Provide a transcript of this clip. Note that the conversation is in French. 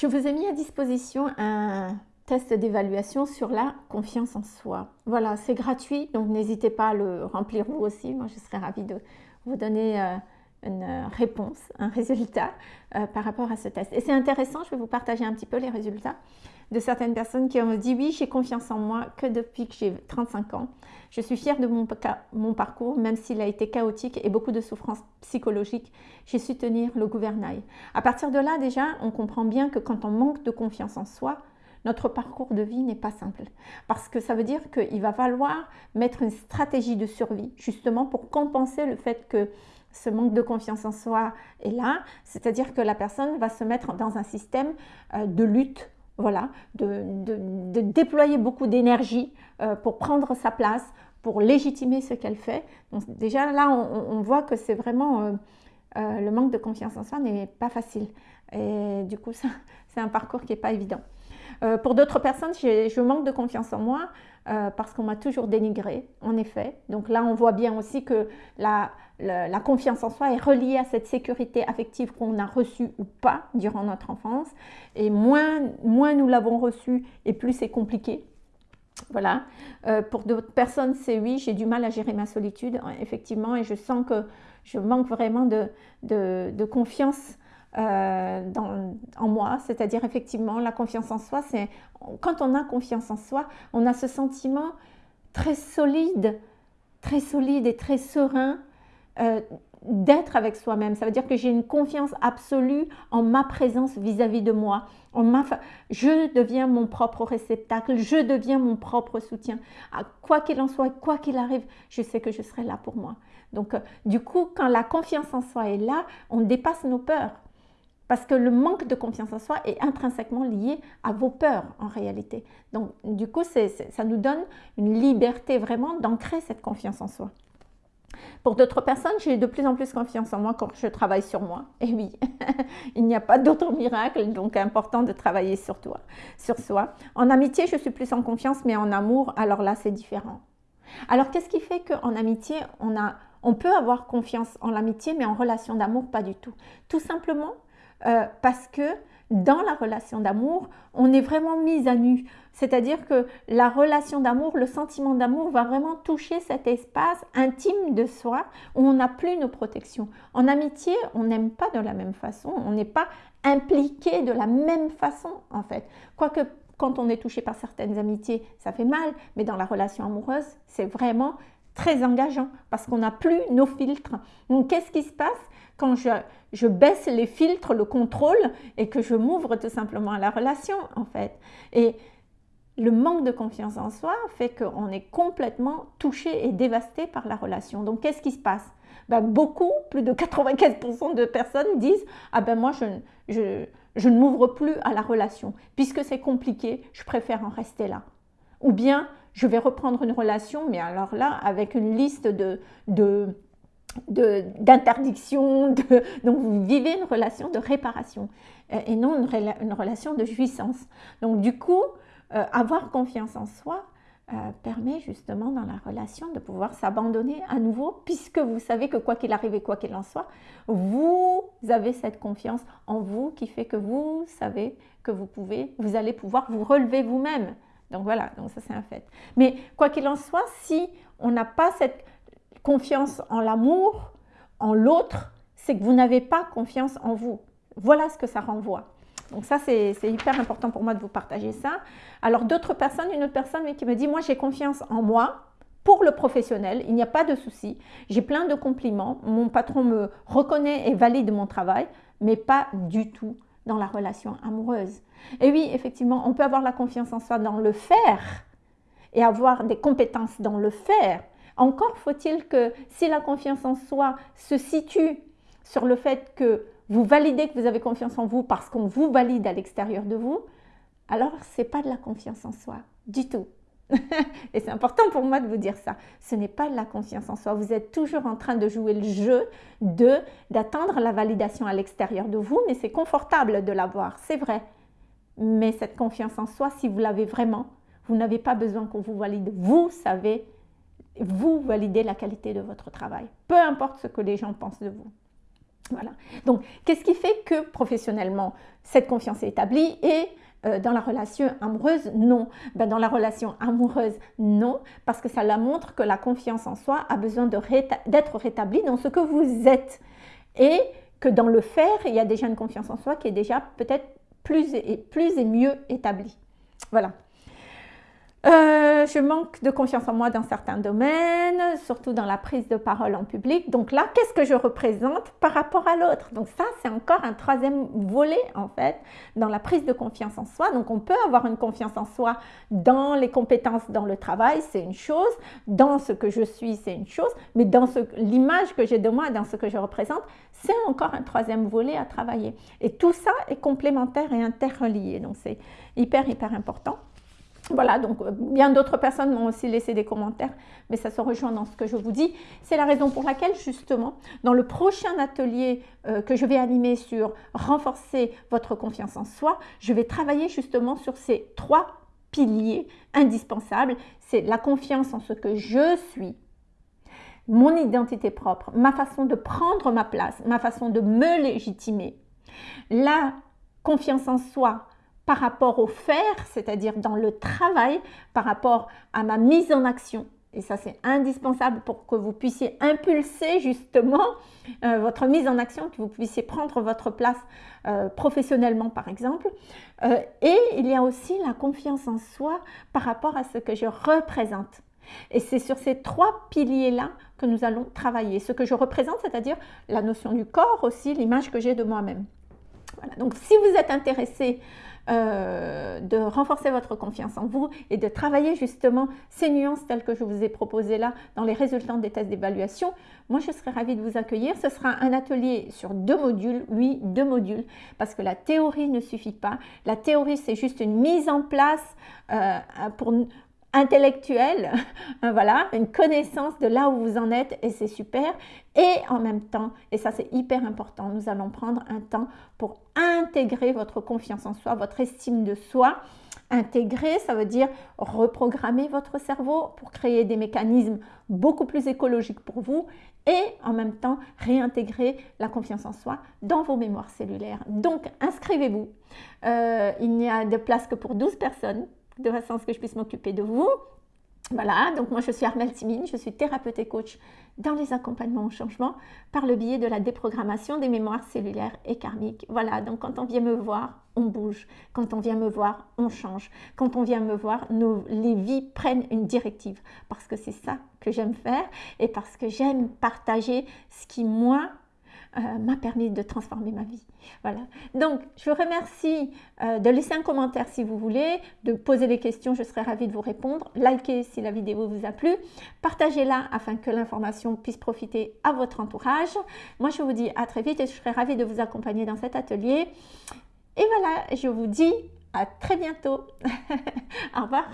Je vous ai mis à disposition un test d'évaluation sur la confiance en soi. Voilà, c'est gratuit, donc n'hésitez pas à le remplir vous aussi. Moi, je serais ravie de vous donner euh, une réponse, un résultat euh, par rapport à ce test. Et c'est intéressant, je vais vous partager un petit peu les résultats de certaines personnes qui ont dit oui, j'ai confiance en moi que depuis que j'ai 35 ans. Je suis fière de mon, mon parcours, même s'il a été chaotique et beaucoup de souffrances psychologiques. J'ai su tenir le gouvernail. À partir de là, déjà, on comprend bien que quand on manque de confiance en soi, notre parcours de vie n'est pas simple. Parce que ça veut dire qu'il va falloir mettre une stratégie de survie, justement pour compenser le fait que ce manque de confiance en soi est là. C'est-à-dire que la personne va se mettre dans un système euh, de lutte voilà, de, déployer beaucoup d'énergie euh, pour prendre sa place, pour légitimer ce qu'elle fait. Déjà là, on, voit que c'est vraiment euh, le manque de confiance en soi n'est pas facile. Et du coup, c'est un parcours qui n'est pas évident. Pour d'autres personnes, je manque de confiance en moi parce qu'on m'a toujours dénigré, en effet. Donc là, on voit bien aussi que la, confiance en soi est reliée à cette sécurité affective qu'on a reçue ou pas durant notre enfance. Et moins, nous l'avons reçue et plus c'est compliqué. Voilà. Euh, pour d'autres personnes, c'est oui, j'ai du mal à gérer ma solitude, effectivement, et je sens que je manque vraiment de, confiance euh, en moi. C'est-à-dire, effectivement, la confiance en soi, c'est quand on a confiance en soi, on a ce sentiment très solide, très solide et très serein euh, d'être avec soi-même. Ça veut dire que j'ai une confiance absolue en ma présence vis-à-vis de moi. Je deviens mon propre réceptacle, je deviens mon propre soutien. quoi qu'il en soit, quoi qu'il arrive, je sais que je serai là pour moi. Donc, euh, du coup, quand la confiance en soi est là, on dépasse nos peurs. Parce que le manque de confiance en soi est intrinsèquement lié à vos peurs en réalité. Donc, du coup, ça nous donne une liberté vraiment d'ancrer cette confiance en soi. Pour d'autres personnes, j'ai de plus en plus confiance en moi quand je travaille sur moi. Et oui, il n'y a pas d'autre miracle, donc important de travailler sur toi, sur soi. En amitié, je suis plus en confiance, mais en amour, alors là, c'est différent. Alors, qu'est-ce qui fait qu'en amitié, on, a, on peut avoir confiance en l'amitié, mais en relation d'amour, pas du tout? Tout simplement euh, parce que dans la relation d'amour, on est vraiment mis à nu. C'est-à-dire que la relation d'amour, le sentiment d'amour va vraiment toucher cet espace intime de soi où on n'a plus nos protections. En amitié, on n'aime pas de la même façon, on n'est pas impliqué de la même façon en fait. Quoique quand on est touché par certaines amitiés, ça fait mal, mais dans la relation amoureuse, c'est vraiment très engageant parce qu'on n'a plus nos filtres. Donc qu'est-ce qui se passe quand je, je, baisse les filtres, le contrôle et que je m'ouvre tout simplement à la relation en fait? Et le manque de confiance en soi fait qu'on est complètement touché et dévasté par la relation. Donc qu'est-ce qui se passe? Ben, Beaucoup, plus de 95% de personnes disent « Ah ben moi je, je, je ne m'ouvre plus à la relation. Puisque c'est compliqué, je préfère en rester là. » Ou bien je vais reprendre une relation, mais alors là, avec une liste de, de d'interdiction, donc vous vivez une relation de réparation euh, et non une, relation de jouissance. Donc du coup, euh, avoir confiance en soi euh, permet justement dans la relation de pouvoir s'abandonner à nouveau, puisque vous savez que quoi qu'il arrive et quoi qu'il en soit, vous avez cette confiance en vous qui fait que vous savez que vous pouvez, vous allez pouvoir vous relever vous-même. Donc voilà, donc ça c'est un fait. Mais quoi qu'il en soit, si on n'a pas cette confiance en l'amour, en l'autre, c'est que vous n'avez pas confiance en vous. Voilà ce que ça renvoie. Donc ça, c'est hyper important pour moi de vous partager ça. Alors d'autres personnes, une autre personne qui me dit, moi j'ai confiance en moi pour le professionnel, il n'y a pas de souci. J'ai plein de compliments, mon patron me reconnaît et valide mon travail, mais pas du tout dans la relation amoureuse. Et oui, effectivement, on peut avoir la confiance en soi dans le faire et avoir des compétences dans le faire, encore faut-il que si la confiance en soi se situe sur le fait que vous validez que vous avez confiance en vous parce qu'on vous valide à l'extérieur de vous, alors ce n'est pas de la confiance en soi du tout. Et c'est important pour moi de vous dire ça. Ce n'est pas la confiance en soi. Vous êtes toujours en train de jouer le jeu de d'attendre la validation à l'extérieur de vous, mais c'est confortable de l'avoir, c'est vrai. Mais cette confiance en soi, si vous l'avez vraiment, vous n'avez pas besoin qu'on vous valide. Vous savez vous validez la qualité de votre travail, peu importe ce que les gens pensent de vous. Voilà. Donc, qu'est-ce qui fait que professionnellement, cette confiance est établie et euh, dans la relation amoureuse, non? Ben, dans la relation amoureuse, non, parce que ça la montre que la confiance en soi a besoin d'être rétablie dans ce que vous êtes. Et que dans le faire, il y a déjà une confiance en soi qui est déjà peut-être plus et, plus et mieux établie. Voilà. Euh, je manque de confiance en moi dans certains domaines, surtout dans la prise de parole en public. Donc là, qu'est-ce que je représente par rapport à l'autre? Donc ça, c'est encore un troisième volet en fait dans la prise de confiance en soi. Donc on peut avoir une confiance en soi dans les compétences dans le travail, c'est une chose. Dans ce que je suis, c'est une chose. Mais dans l'image que j'ai de moi, dans ce que je représente, c'est encore un troisième volet à travailler. Et tout ça est complémentaire et interrelié. Donc c'est hyper, hyper important. Voilà, donc euh, bien d'autres personnes m'ont aussi laissé des commentaires, mais ça se rejoint dans ce que je vous dis. C'est la raison pour laquelle, justement, dans le prochain atelier euh, que je vais animer sur renforcer votre confiance en soi, je vais travailler justement sur ces trois piliers indispensables. C'est la confiance en ce que je suis, mon identité propre, ma façon de prendre ma place, ma façon de me légitimer, la confiance en soi, par rapport au faire, c'est-à-dire dans le travail, par rapport à ma mise en action. Et ça, c'est indispensable pour que vous puissiez impulser justement euh, votre mise en action, que vous puissiez prendre votre place euh, professionnellement, par exemple. Euh, et il y a aussi la confiance en soi par rapport à ce que je représente. Et c'est sur ces trois piliers-là que nous allons travailler. Ce que je représente, c'est-à-dire la notion du corps aussi, l'image que j'ai de moi-même. Voilà. Donc, si vous êtes intéressé euh, de renforcer votre confiance en vous et de travailler justement ces nuances telles que je vous ai proposées là dans les résultats des tests d'évaluation, moi je serais ravie de vous accueillir. Ce sera un atelier sur deux modules, oui, deux modules, parce que la théorie ne suffit pas. La théorie, c'est juste une mise en place euh, pour intellectuelle, voilà, une connaissance de là où vous en êtes et c'est super. Et en même temps, et ça c'est hyper important, nous allons prendre un temps pour intégrer votre confiance en soi, votre estime de soi. Intégrer, ça veut dire reprogrammer votre cerveau pour créer des mécanismes beaucoup plus écologiques pour vous et en même temps réintégrer la confiance en soi dans vos mémoires cellulaires. Donc inscrivez-vous. Euh, il n'y a de place que pour 12 personnes de façon à ce que je puisse m'occuper de vous. Voilà, donc moi je suis Armelle Timine, je suis thérapeute et coach dans les accompagnements au changement par le biais de la déprogrammation des mémoires cellulaires et karmiques. Voilà, donc quand on vient me voir, on bouge. Quand on vient me voir, on change. Quand on vient me voir, nos, les vies prennent une directive parce que c'est ça que j'aime faire et parce que j'aime partager ce qui, moi, euh, m'a permis de transformer ma vie. Voilà. Donc, je vous remercie euh, de laisser un commentaire si vous voulez, de poser des questions, je serai ravie de vous répondre. Likez si la vidéo vous a plu. Partagez-la afin que l'information puisse profiter à votre entourage. Moi, je vous dis à très vite et je serai ravie de vous accompagner dans cet atelier. Et voilà, je vous dis à très bientôt. Au revoir.